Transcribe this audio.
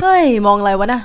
เฮ้ย มองอะไรวะนะ